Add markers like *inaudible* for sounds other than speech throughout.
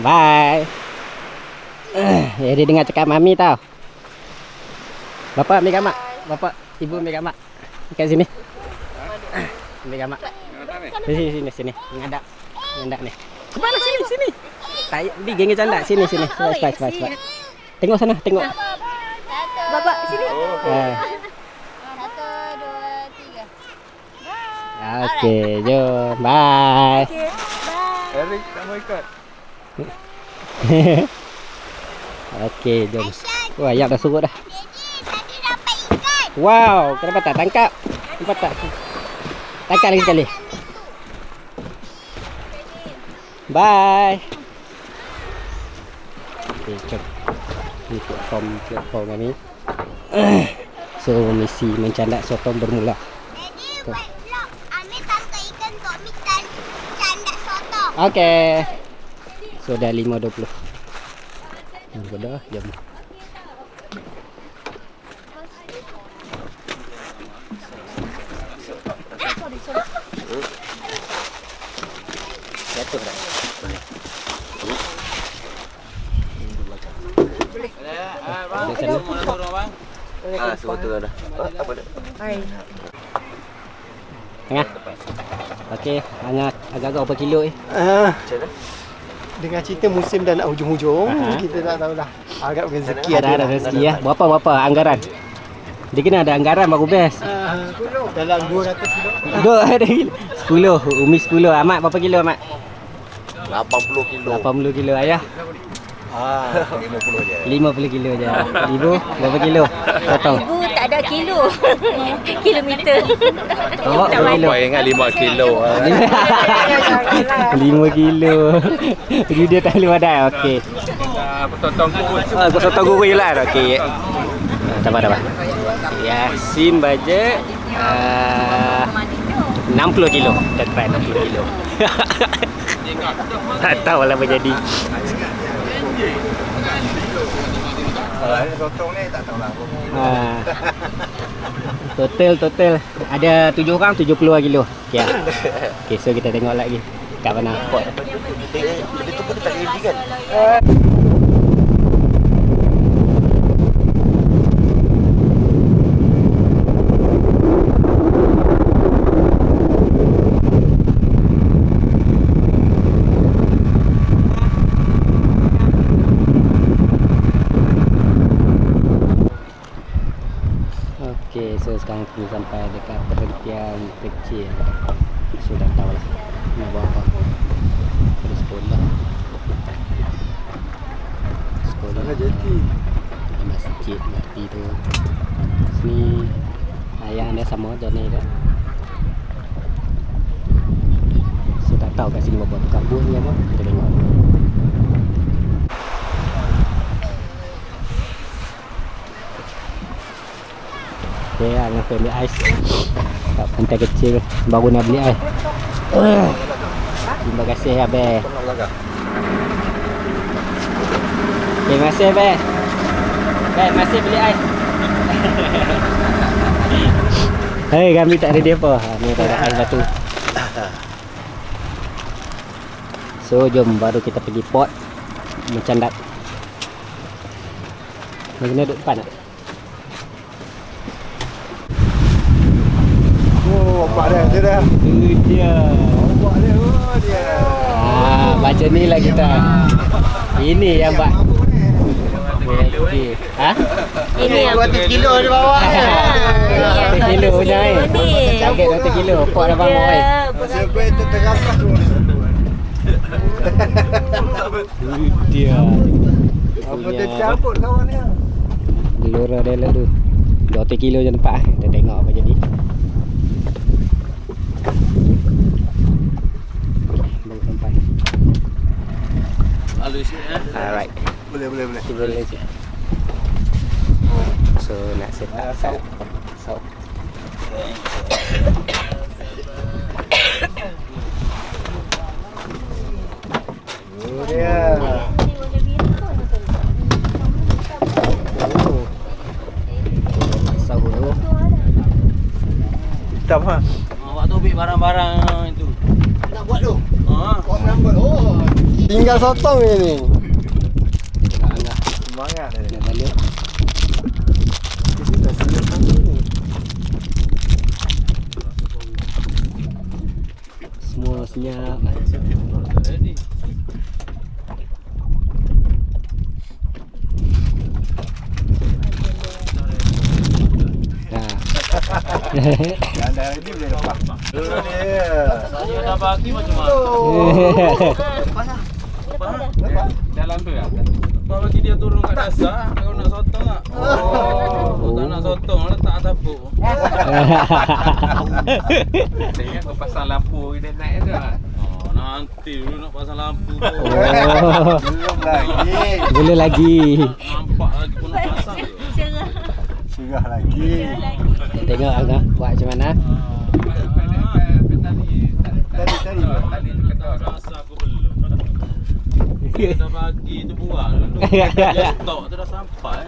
Bye. Eh, dia dengar cakap mami tau. Bapak ambil gambar. Bapak, ibu ambil gambar. Kat sini. Ambil gambar. Sini sini sini. Ngadap. Ngadap ni. Mana sini sini. Tak di geng canda sini sini. Cepat cepat cepat. cepat. Tengok sana, tengok. Bapak sini. Eh. Satu, dua, tiga. Okey, jom. Bye. Okay, bye. Eric tak mau ikut. *laughs* Okey, jom. Wah, ayam dah surut dah. Wow, kenapa tak tangkap? Nampak tak? Tangkap lagi sekali. Bye. Okay, jom. Ini platform platform kami. *clears throat* So, misi mencandak sotong bermula. Jadi buat vlog. Ambil tangkap ikan untuk mi tan candak soto. Okey. So, dah 5.20. Hmm, dah, jom. Jatuh dah. Boleh sana. Ah, semua tu dah. Apa dah? Tengah. Okey, hanya agak-agak berapa kilo eh? Ah, Macam mana? Dengan cerita musim dah nak hujung-hujung, Aha. kita tak tahulah. Harap rezeki Ada ada rezeki ya. Berapa berapa anggaran? Dia kena ada anggaran baru best. Ah, dalam 200 kilo. Ada kilo. 10, umi 10. Amat berapa kilo amat? 80 kilo. 80 kilo ayah. Ah, 50 je. 50 kilo je. Ibu berapa kilo? Tak tahu. Ibu tak ada kilo. *laughs* Kilometer. Awak berapa kilo? Apa ingat 5 kilo. 5 kilo. Jadi dia tak boleh badai. Okey. Ah, potong kukus. Ah, kau sotong guru je lah. Okey. Tak apa, tak apa. Yasin bajet uh, 60 kilo. Kita try 60 kilo. *laughs* tak tahu lah apa jadi. Kalau ada sotong ni tak tahulah. Ha. *laughs* Total total ada 7 orang 70 kilo. Okey. ah. Okey, so kita tengok lagi kat mana pot. Dia tu pun tak ready kan? Okey, kita sampai dekat perhentian kecil. Sudah tahu lah nak buat apa. Terus sekolah. Sekolah. Sana jeti. Masjid mati tu. Sini ayah anda sama je ni dah. So tak tahu kat sini buat buah ni apa? Kita tengok. Pergi ambil ais. Kat pantai kecil Baru nak beli ais. Terima kasih ya Terima kasih Be Be, masih beli ais. *laughs* Hei, kami tak ada dia apa ha, Ni tak ada ais batu. So, jom baru kita pergi port. Mencandat Ni kena duduk depan tak? Oh, nampak dah, dia dah. Itu dia Nampak dia, oh dia. Ah, macam ni lah kita. Ini yang buat. Okey. Ha? Ini yang 200 kilo dia bawa. Satu kilo punya eh. Ni. Target satu kilo. Pot dah bangun eh. Sampai terterapas tu. Itu dia. Apa dia cabut kawan dia? Gelora dia lah tu. 200 kilo je nampak eh. Kita tengok apa jadi. Baru sampai. Halus ya. Alright. Boleh, boleh, boleh. Kita boleh je. So nak set up salt. Salt. Oh dia. Oh. Asal dulu. Hitam ha. Awak tu ambil barang-barang itu. Nak buat tu. Ha. Kau nak buat. Oh. Tinggal sotong ni. Tengok angah. Semangat dia. Nak balik. Kita dah siap satu ni. Semua senyap. Yang dah ready boleh lepas. Tu dia. Saya dah bagi macam mana? Lepas. *laughs* Dalam tu ya? Kau bagi dia turun kat dasar, kau nak sotong tak? Oh. Kau tak nak sotong, letak atas puk. Saya *laughs* ingat kau pasang lampu dia naik tu lah. Oh, nanti dulu nak pasang lampu tu. Oh. Belum lagi. Boleh lagi. Nampak lagi pun nak pasang tu. Surah lagi. Tengok angah buat macam mana. Tadi tadi. Rasa aku belum. Dia dah bagi tu buang. Dia *laughs* stok tu dah sampai.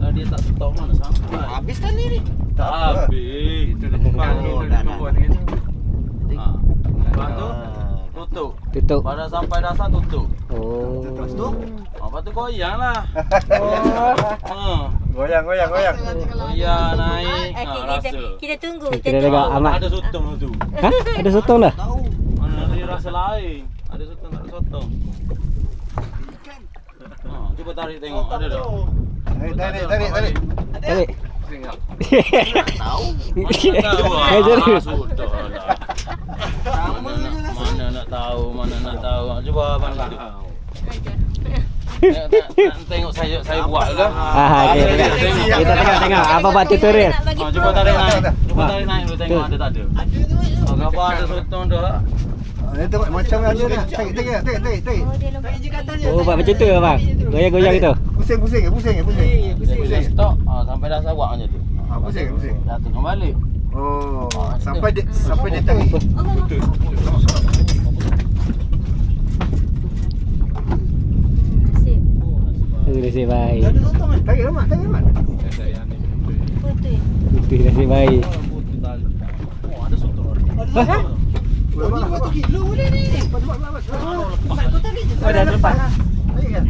Kalau dia tak stok mana sampai. Habis tadi ni. Tak habis. Itu dah ni. Oh, dah, dah dah. turun ni. Ha. Lepas tu tutup. Tutup. Pada sampai dasar tutup. Oh. Lepas tu? Ha, lepas tu goyang lah. Ha. *laughs* Goyang goyang goyang. Goyang naik. Ha, kita, rasa. kita tunggu. Kita tunggu. amat. Ada sotong tu. Ha? Ada sotong dah? Mana dia rasa lain. Ada sotong tak ada sotong. Ha, cuba tarik tengok. Ada tak? Tarik tarik tarik tarik. Tarik. Tengok. Tahu. Mana tahu ah. Sudah lah. Mana nak, tahu, mana nak tahu. Cuba abang tu. Tengok, tengok, tengok saya saya buat ke? Ah, okey, tengok. Kita tengok tengok apa buat tutorial. Ha, cuba tarik naik. Cuba tarik naik dulu tengok Tu. ada tak ada. Oh, gambar ada sotong dah. Dia tengok macam ada dah. Tarik tarik tarik tarik tarik. Oh. Oh, buat macam tu abang. Goyang-goyang gitu. Pusing pusing pusing pusing. Dia bila stop, ah, sampai dah sawak macam tu. Ah, pusing pusing. Dah tengok balik. Oh, sampai dia sampai dia tarik. Sip. Tu nasib baik. Ada sotong kan? Tarik mak, tarik mak. Foto ya. Itu nasib baik. Putih tali. Oh, ada sotong. Hah? Boleh satu kilo boleh ni. Cepat cepat cepat. Kau tarik je. Oh, dah lepas. Tarik kan?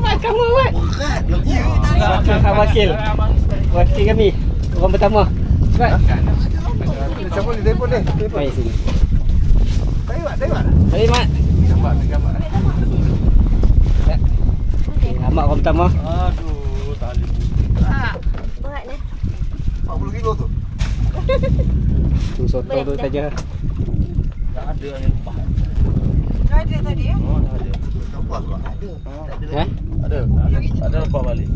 Mak kamu buat. Berat. Ya, Wakil, wakil. Wakil kami. Orang pertama. Cepat. Siapa ni telefon ni? Telefon. Mari sini. Tarik mak, tarik mak. Mari mak. Gambar, gambar. Amak orang pertama. Aduh, tali Berat ni. 40 kilo tu. Tu sotong tu saja. Tak ada yang lepas. ada tadi ya? Oh, tak ada. Nampak tak? Ha? Ada. Ada lepas balik.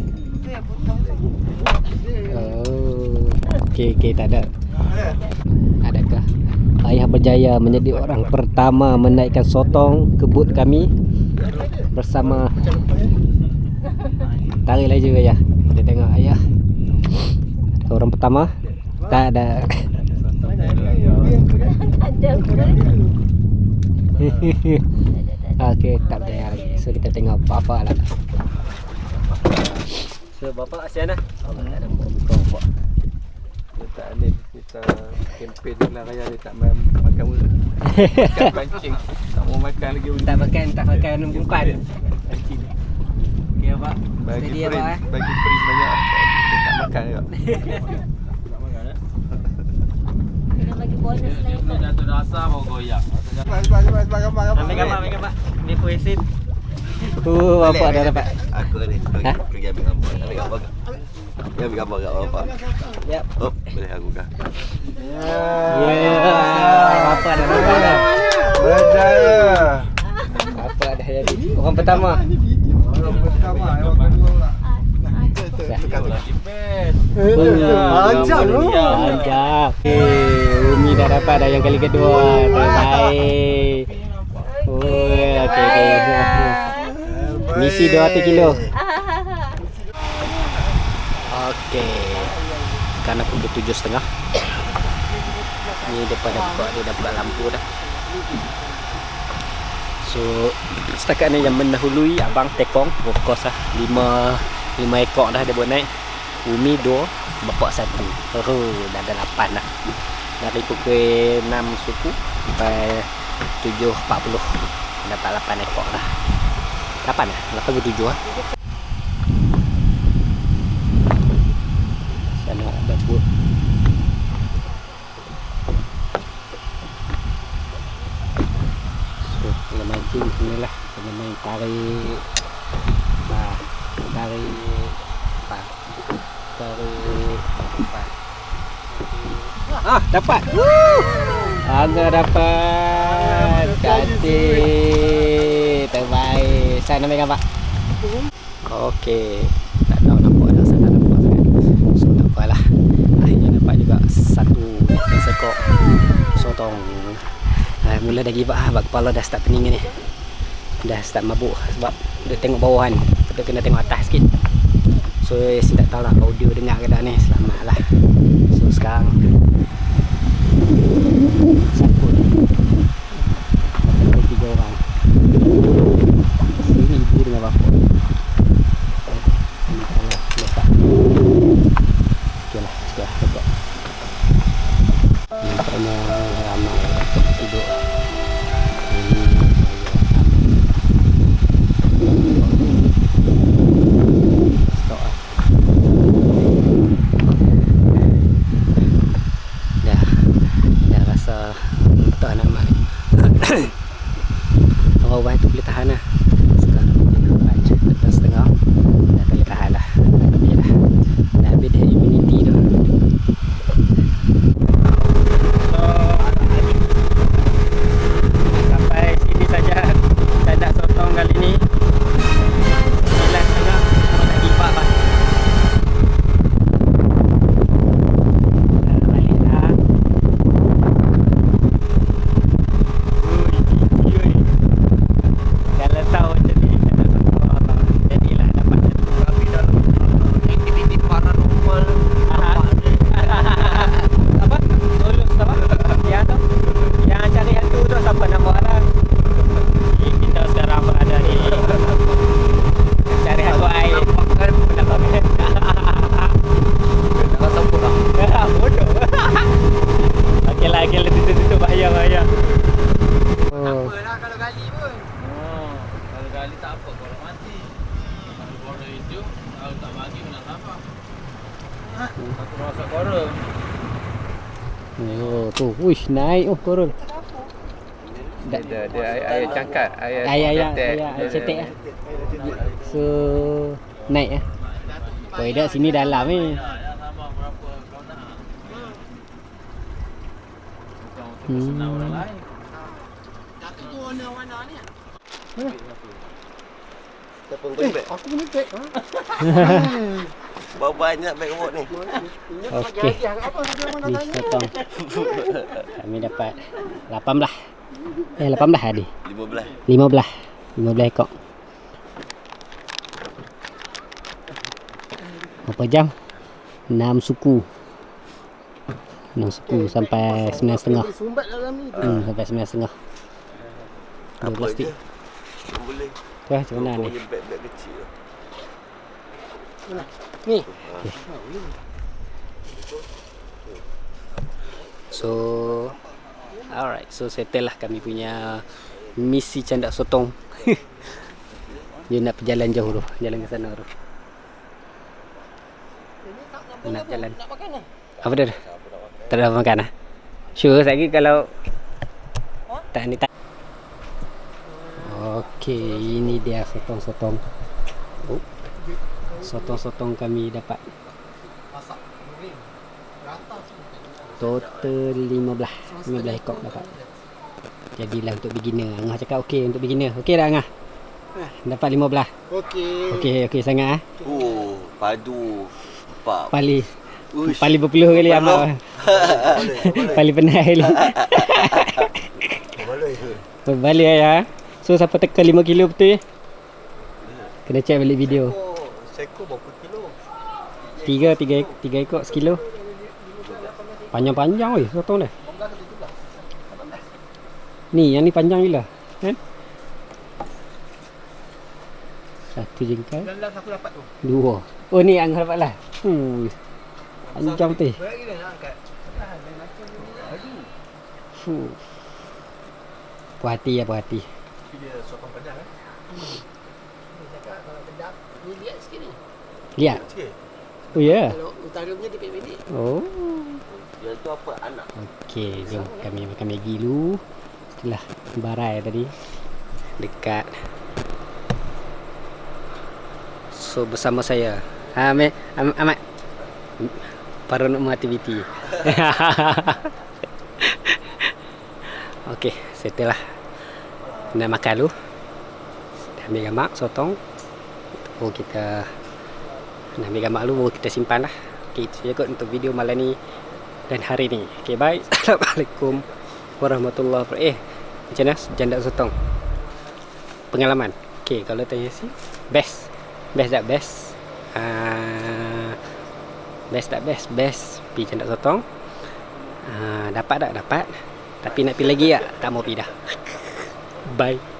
Oh. Okey, okey, tak ada. Ada. Adakah Ayah berjaya menjadi orang pertama menaikkan sotong ke bot kami bersama tarik laju ayah. Kita tengok ayah. Orang pertama tak ada. Ada pun. *laughs* Okey, tak lagi. So kita tengok apa-apa lah. So bapak Asiana. Tak ada kita kempen lah raya dia tak main makan mula. Makan *laughs* pancing. Tak mau makan lagi Tak makan, tak makan umpan. Okey bapak. Bagi Steady print, abang eh. bagi print banyak tak makan juga. *laughs* Bagi bonus lain tu. jatuh dasar baru goyang. Cepat cepat cepat cepat gambar gambar. Ambil gambar, ambil gambar. Ni puisin. Oh, bapak dah dapat. Aku ni pergi ambil gambar. Ambil gambar. Dia ambil gambar kat bapak. Yap. Oh, boleh aku kan. Ya, bapak dah dapat dah. Berjaya. Bapak dah jadi orang pertama. Orang pertama, orang kedua pula. Lagi best. Ajak tu. Ajak. Eh, Umi dah dapat dah yang kali kedua. Terbaik. Oh, okey okey. Misi 200 kilo. Okey. Karena pukul tujuh setengah. Ni depan dah buka, dia dah buka lampu dah. So, setakat ni yang mendahului abang tekong, of course lah. Lima, lima ekor dah dia buat naik. Umi dua, bapak satu. Oh, dah ada lapan dah. Dari pukul enam suku sampai 7.40 Dapat 8 ekor lah. 8 lah? 8 ke 7 lah? Sana ada buat. So kalau mancing sini lah. Kena main tarik. Tarik Apa Tarik Apa Ah dapat! Angga dapat. Cantik. Terbaik. Saya nama gambar Okey. Tak tahu nampak dah Saya tak nampak sangat. So tak apalah Akhirnya dapat juga Satu Ekor sekok. Sotong. Uh, Mula dah lah. Sebab kepala dah start pening ni. Dah start mabuk Sebab Dia tengok bawah kan Kita kena tengok atas sikit. So saya tak tahu lah Audio dengar ke tak ni. Selamat lah. So sekarang Sangkut Ada awal-awal tu boleh tahan lah sekarang mungkin baca lepas setengah dah boleh tahan lah tapi dah dah habis dah immunity tu sampai sini saja tanda sotong kali ni 9 setengah nak give up lah Dah balik dah Ui, ui. Kalau tahu macam ni Kalau tahu Allah Jadilah dapat satu Tapi dalam aktiviti paranormal Apa? Solus apa? Yang tu? Yang cari hantu tu siapa nama orang? Ni Kita sekarang berada di Cari hantu air Nampakkan Nampak kan? Tak rasa pulang Ah, bodoh. Okey lah, okey lah. Tutup-tutup bahaya, bahaya. Oh. Apalah kalau gali pun. Oh, kalau gali tak apa kalau mati. Kalau korang itu, kalau tak bagi mana apa? Ha? Satu rasa korang. Oh, tu. Uish, naik oh korol. Dia ada dia air, air cangkat Air cetek. ayah, ayah cetek ah. So, naik ah. Kau dah sini dalam ni. Ya, ya sama berapa kau nak. Bukan untuk Hmm. bersenang orang lain. Satu tu warna-warna ni. Siapa yang beg? Aku *laughs* ni beg. Ha? Bawa banyak beg robot ni Okey. Apa dia mana Ni tanya? potong. Kami dapat 18. Eh 18 ada. 15 15. 15 ekor. Berapa jam? 6 suku. 6 suku sampai 9 setengah. Sumbat dalam ni. Hmm, sampai 9 setengah. Dua Apa plastik. Boleh Tu lah macam mana ni? Beg-beg kecil Ni. So Alright, so settle lah kami punya misi candak sotong. *laughs* Dia nak perjalan jauh tu, jalan ke sana tu. Nak jalan. Nak makan lah. Apa dia? Tak ada makan ah. Sure lagi kalau tak ni tak. Okey, ini dia sotong-sotong. Oh. Sotong-sotong kami dapat Masak. Total 15 15 ekor dapat. Jadilah untuk beginner. Angah cakap okey untuk beginner. Okey dah Angah? Dapat 15. Okey. Okey, okey sangat ah. Oh Padu Pak Pali Uish. pali berpuluh kali amak. *laughs* Pali penat kali. Boleh ke? Berbalik ya. So siapa teka 5 kilo betul ya? Kena check balik video. Seko berapa kilo? 3 3 3 ekor sekilo. Panjang-panjang weh sotong dah. Ni yang ni panjang gila. Kan? Satu jengkal, Dan last aku dapat tu. dua. Oh ni yang dapat lah. Hmm. Panjang betul. Berat gila nak angkat. Fuh. Puas hati ya, puas hati. Dia sokong padang eh. Dia cakap kalau sedap, ni lihat sikit ni. Lihat. Sikit. Oh ya. Yeah. Kalau utara punya dia pendek. Oh. Dia tu apa anak? Okey, jom kami makan Maggi dulu. Setelah barai tadi dekat So bersama saya Amat Am, Amat Paranormal Activity *laughs* Okey, settle lah Nak makan dulu Ambil gambar sotong. Baru kita Nak ambil gambar dulu Baru kita simpan lah. Okey, itu saja kot untuk video malam ni Dan hari ni. Okey, bye *laughs* Assalamualaikum Warahmatullahi Wabarakatuh. Eh, macam mana? Janda sotong? Pengalaman. Okey, kalau tanya si Best. Best tak best? Uh, best tak best? Best Pergi janda sotong. Uh, Dapat tak? Dapat. Tapi nak pergi lagi tak? Tak mau pergi dah. Bye